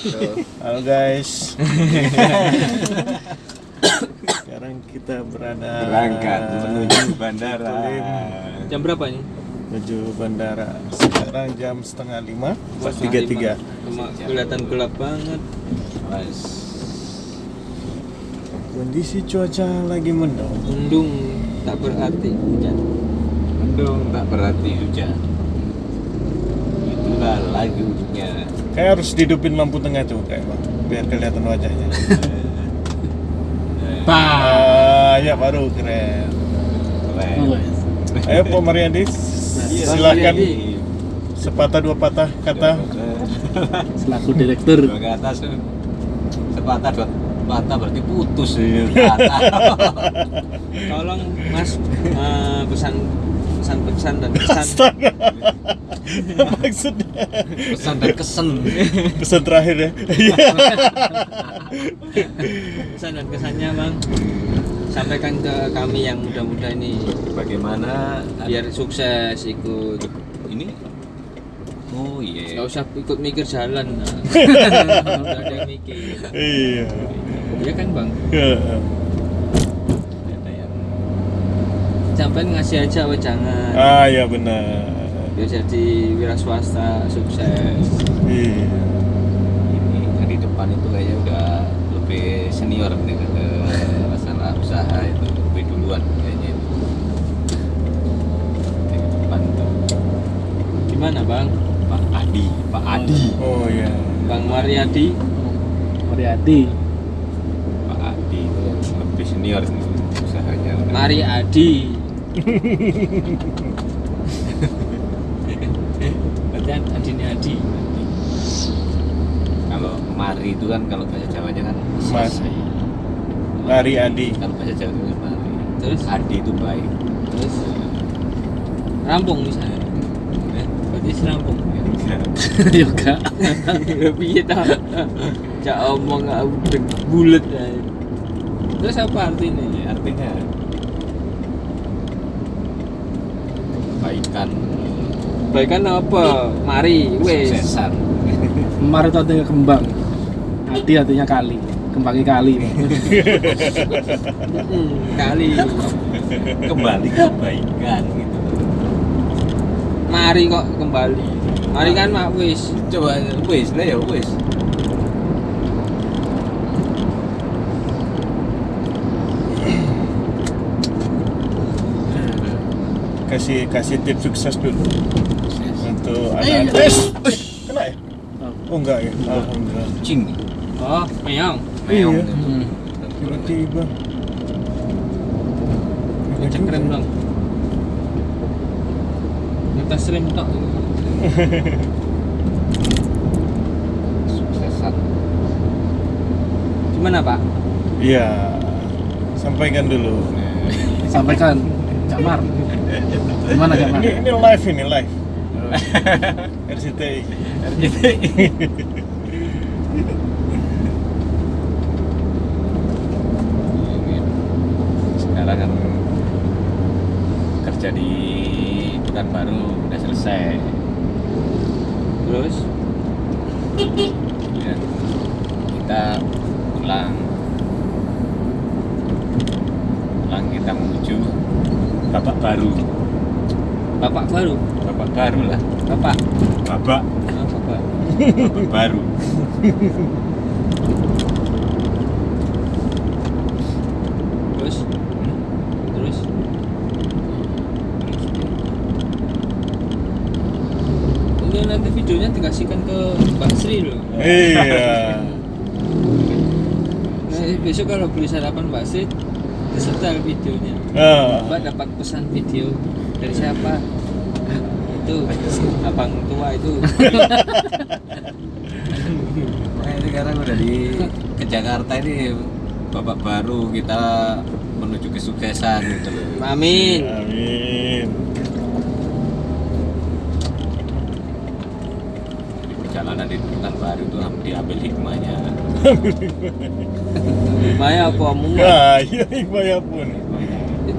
Halo guys. Sekarang kita berada Berangkat menuju bandara. Jam berapa ini? menuju bandara. Sekarang jam setengah lima, tiga tiga. Kelihatan gelap banget. Mas, Kondisi cuaca lagi mendung. Mendung tak berarti hujan. mendung tak berarti hujan. Itulah lagunya. Kayak harus dihidupin lampu tengah tuh kayak bang, biar kelihatan wajahnya. Ah, ya baru keren. Keren. Ayo Pak Mariadi, Iya, silakan iya. sepatah dua patah kata. selaku direktur Dua kata se- sepatah dua patah berarti putus ya. Patah. Tolong Mas eh, pesan pesan pesan dan pesan Astaga. Maksudnya Pesan dan kesen. pesan terakhir ya. Iya. pesan dan kesannya bang sampaikan ke kami yang muda-muda ini Bagaimana biar sukses ikut ini? Oh iya. nggak usah ikut mikir jalan nah. udah ada yang mikir Iya. iya kan bang Ada yang sampai ngasih aja we jangan. Ah ya benar. biar jadi wira swasta sukses. Iya. ini yang di depan itu kayaknya udah lebih senior nih ke masalah usaha itu lebih duluan kayaknya itu. Di depan itu. Gimana bang? Pak Adi Pak Adi. Oh ya. bang Mariadi? Mariadi. Pak Adi itu lebih senior nih usahanya. Udah. Berarti Adi ini Adi. Kalau Mari itu kan kalau bahasa Jawanya kan Mas. Mari Adi. kalau bahasa Jawa itu Mari. Terus? Adi itu baik. Terus? Rampung misalnya Eh, berarti serampung yoga piye ta? Cak omong ah, udah bulet ya. terus apa artinya? Ya, artinya kebaikan Baikan apa? Mari, wes. kesuksesan Mar itu artinya kembang Adi artinya kali kembangnya kali kali. kembali ke kebaikan gitu Mari kok kembali. Mari kan mak wis. coba wis lah ya wis Kasih kasih tips sukses dulu untuk Eh, anak-anak. Eh, eh, kena ya? Oh enggak ya. Alhamdulillah. kucing Oh, meong. meong Iya. Hmm. Tiba-tiba. Ngecek rem dong. Ngetes rem tok. suksesan Gimana, Pak? Iya. Sampaikan dulu. sampaikan Jamar gimana Jamar Ini ini live ini live. RCTI. sekarang kan kerja di Pekanbaru udah selesai Terus ya. kita pulang kita menuju babak baru Bapak baru. babak baru lah Bapak. babak Oh, Bapak. babak baru Terus terus ini nanti videonya dikasihkan ke Mbak Sri loh. Iya. Nah, besok kalau beli sarapan Mbak Sri disetel videonya. Ah. Mbak dapat pesan video dari siapa? Itu abang tua itu. Nah, ini sekarang udah di ke Jakarta ini babak baru kita menuju kesuksesan gitu loh. Amin. Amin. Perjalanan di Pekanbaru itu diambil hikmahnya. Maya apa mumat? Nah, iya Iqbal pun.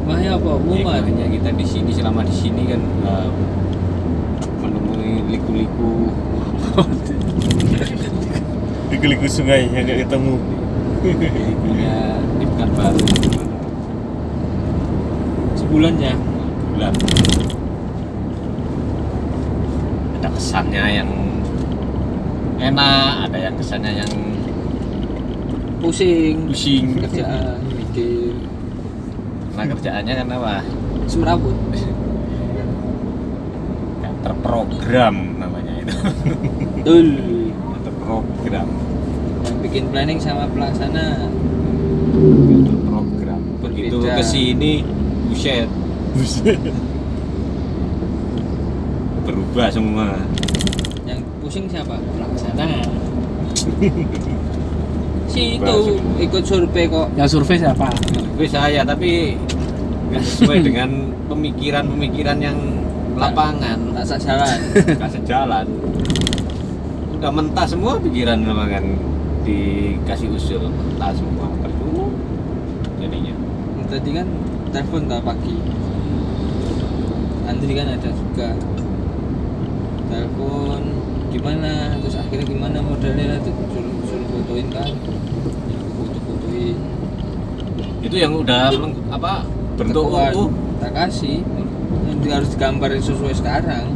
Maya apa mumat? Hikmahnya kita di sini selama di sini kan eh, menemui liku-liku liku-liku sungai yang gak ketemu punya di Pekanbaru Sebulan ya. bulan ada kesannya yang enak ada yang kesannya yang Pusing. pusing Kerjaan, mikir. karena kerjaannya kan apa Semerawut. Nggak terprogram namanya itu Betul. Terprogram Yang bikin planning sama pelaksana. Terprogram begitu ke sini buset Buset. berubah semua Yang pusing siapa? Pelaksana. si itu ikut survei kok. Yang survei siapa? gue saya tapi nggak sesuai dengan pemikiran-pemikiran yang lapangan Tak sak jalan. nggak sejalan udah mentah semua pikiran memang kan dikasih usul mentah semua percuma jadinya Tadi kan telepon tak pagi. Andri kan ada juga. Telepon gimana terus akhirnya gimana modelnya? Tuh suruh, suruh fotoin kan? Ya foto-fotoin. Itu yang udah meng- apa bentuk utuh tak kasih. Nanti harus digambarin sesuai sekarang.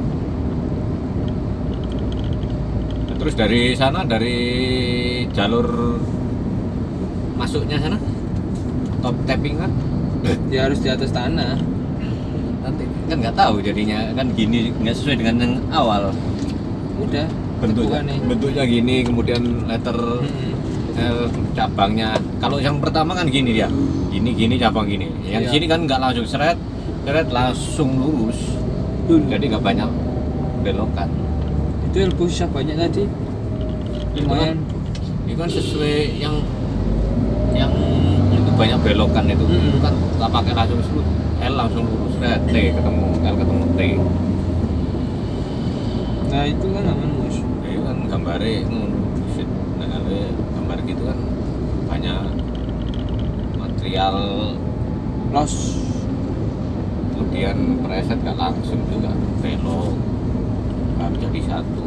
Terus dari sana dari jalur masuknya sana? Top tapping kan dia harus di atas tanah. Nanti kan nggak tahu jadinya. Kan gini nggak sesuai dengan yang awal udah bentuknya bentuknya gini kemudian letter. L cabangnya. Kalau yang pertama kan gini dia. Gini gini cabang gini. Yang Iya. sini kan nggak langsung seret seret langsung lurus. Dulu. jadi nggak banyak belokan. Itu yang susah banyak tadi? Lumayan. itu kan sesuai yang yang itu banyak belokan itu. Mm-mm. itu kan tak pakai langsung L langsung lurus. Seret T ketemu L ketemu T nah itu kan aman mus? Itu kan gambarnya ngono. Buset. nah kalau gambar gitu kan banyak material los kemudian preset gak langsung juga belok nggak jadi satu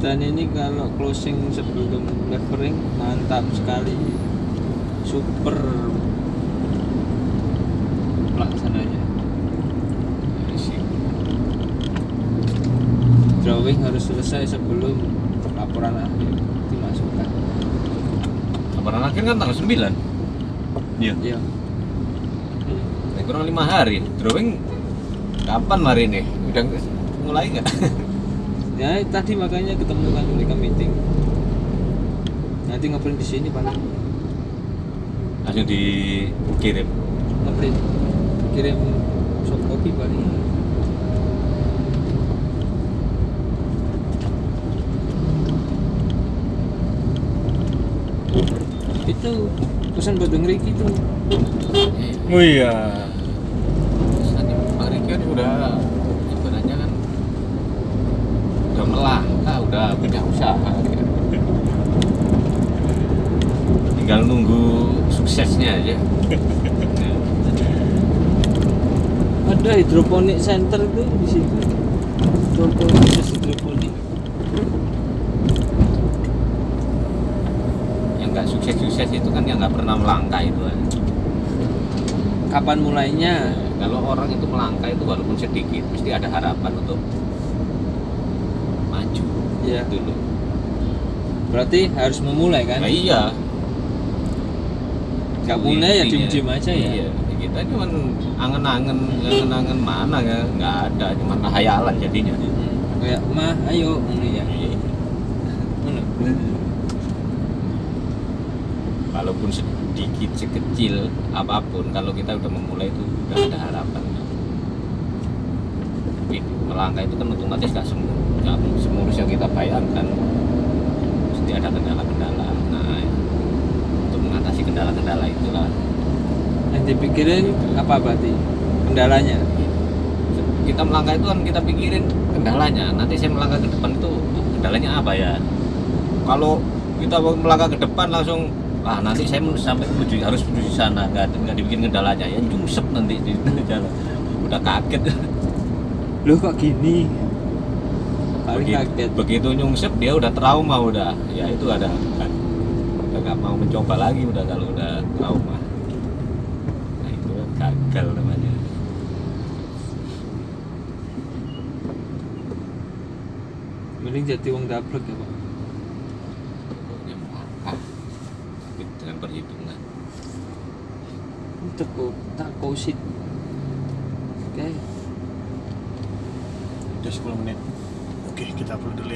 dan ini kalau closing sebelum levering mantap sekali. Super. Pelaksananya drawing harus selesai sebelum laporan akhir dimasukkan. Laporan akhir kan tanggal 9 iya. Ya Ya, kurang lima hari. Drawing kapan hari ini? Udah mulai nggak? Ya tadi makanya ketemu kan mereka meeting. Nanti ngeprint di sini paling langsung dikirim. Ngeprint kirim soft copy paling itu. Pesan buat Bang Riki tuh. Oh iya. Tadi Bang Riki kan udah sebenarnya kan udah melangkah udah punya usaha. Dia. tinggal nunggu suksesnya aja. Ada hidroponik center tuh di situ. Hidroponik hidroponik yang nggak sukses-sukses itu kan yang nggak pernah melangkah itu kan. kapan mulainya? Kalau orang itu melangkah itu walaupun sedikit mesti ada harapan untuk maju ya dulu berarti harus memulai kan? Nah, iya. Nggak Itu mulai ya intinya. diem-diem aja ya? Iya kita cuman angen-angen angen-angen mana ya? Nggak ada cuman hayalan jadinya. Kayak mah ayo ini ya. Iya. walaupun sedikit sekecil apa pun kalau kita udah memulai itu udah ada harapan tapi melangkah itu kan otomatis nggak semua nggak semulus yang kita bayangkan. Mesti ada kendala-kendala. Nah untuk mengatasi kendala-kendala itulah. Yang dipikirin apa berarti? Kendalanya? Kita melangkah itu kan kita pikirin kendalanya. Nanti saya melangkah ke depan itu kendalanya apa ya? Kalau kita melangkah ke depan langsung ah nanti saya men- sampai menuju harus menuju sana. Nggak nggak dibikin kendalanya ya nyungsep nanti di jalan. Udah kaget. Loh kok gini? Paling begitu, kaget. begitu nyungsep dia udah trauma udah. Ya itu ada. Kan udah nggak mau mencoba lagi udah kalau udah trauma. Nah itu kan gagal namanya. Mending jadi wong gablek ya pak pokoknya melangkah Tapi dengan perhitungan untuk kok tak kosit oke Udah 10 menit. Oke, kita upload dulu ya.